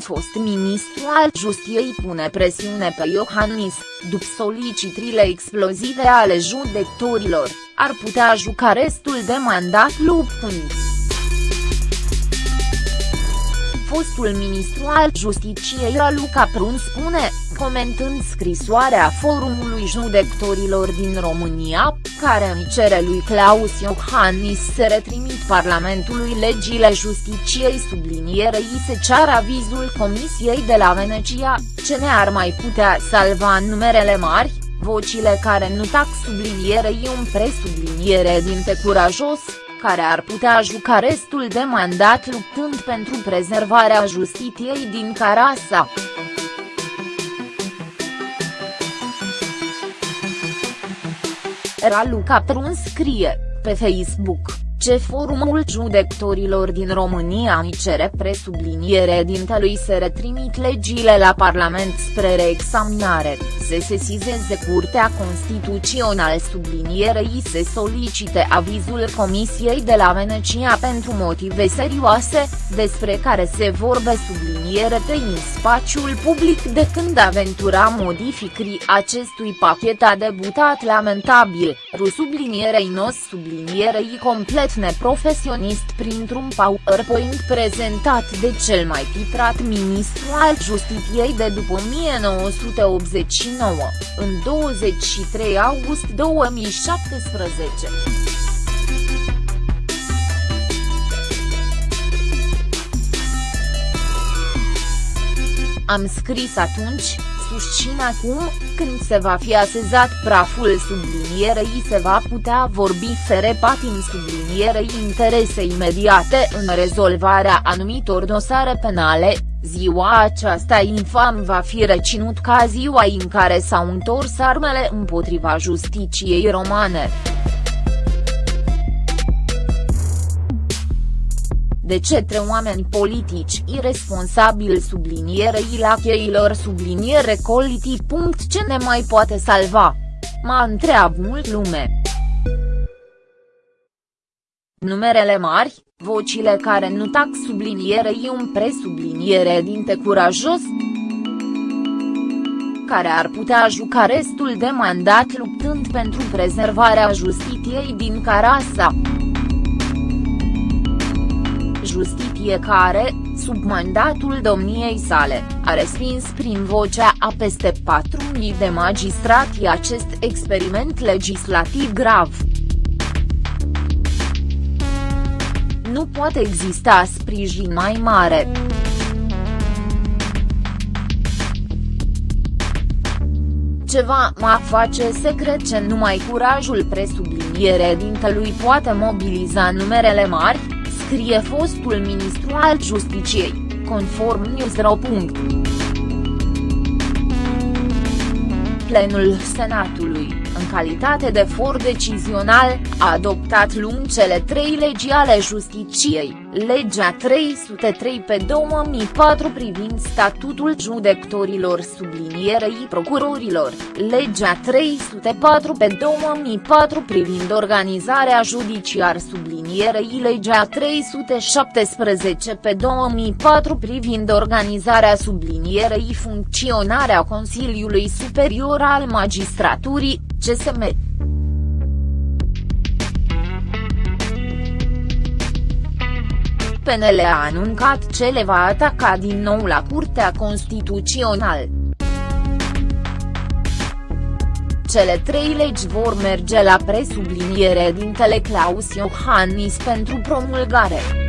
fost ministru al justiției pune presiune pe Iohannis, după solicitrile explozive ale judecătorilor, ar putea juca restul de mandat luptând. Fostul ministru al justiției Raluca Prun spune, comentând scrisoarea Forumului Judecătorilor din România, care îi cere lui Claus Iohannis să retrimit Parlamentului legile Justiciei sublinierei se ceară avizul Comisiei de la Venecia, ce ne ar mai putea salva numerele mari, vocile care nu tac sublinierei un presubliniere din te curajos, care ar putea juca restul de mandat luptând pentru prezervarea justiției din Carasa. Raluca Prun scrie, pe Facebook ce Forumul Judecătorilor din România îi cere presubliniere dintelui să retrimit legile la Parlament spre reexaminare, se sesizeze Curtea Constituțională sublinierei se solicite avizul Comisiei de la Venecia pentru motive serioase, despre care se vorbe subliniere în spațiul public de când aventura modificării acestui pachet a debutat lamentabil, rusublinierei nos sublinierei complet neprofesionist printr-un PowerPoint prezentat de cel mai titrat ministru al justiției de după 1989, în 23 august 2017. Am scris atunci, susțin acum, când se va fi asezat praful sublinierei se va putea vorbi fere patim sublinierei interese imediate în rezolvarea anumitor dosare penale, ziua aceasta infam va fi reținut ca ziua în care s-au întors armele împotriva justiciei romane. De cetre oameni politici irresponsabili sublinierei la cheilor subliniere coliti. Ce ne mai poate salva? Mă întreabă mult lume. Numerele mari, vocile care nu tac sublinierei un presubliniere dinte curajos, care ar putea juca restul de mandat luptând pentru prezervarea justiției din Carasa justiție care, sub mandatul domniei sale, a respins prin vocea a peste 4.000 de magistrati acest experiment legislativ grav. Nu poate exista sprijin mai mare. ceva mă face să cred că numai curajul presubliniere dintelui poate mobiliza numerele mari, scrie fostul ministru al Justiciei, conform Newsro. Plenul Senatului în calitate de for decizional, a adoptat luni cele trei legi ale justiciei, legea 303 pe 2004 privind statutul judecătorilor sublinierei procurorilor, legea 304 pe 2004 privind organizarea judiciar sublinierei legea 317 pe 2004 privind organizarea sublinierei funcționarea Consiliului Superior al Magistraturii, CSM. PNL a anuncat ce le va ataca din nou la Curtea Constituțională. Cele trei legi vor merge la presubliniere din Claus Iohannis pentru promulgare.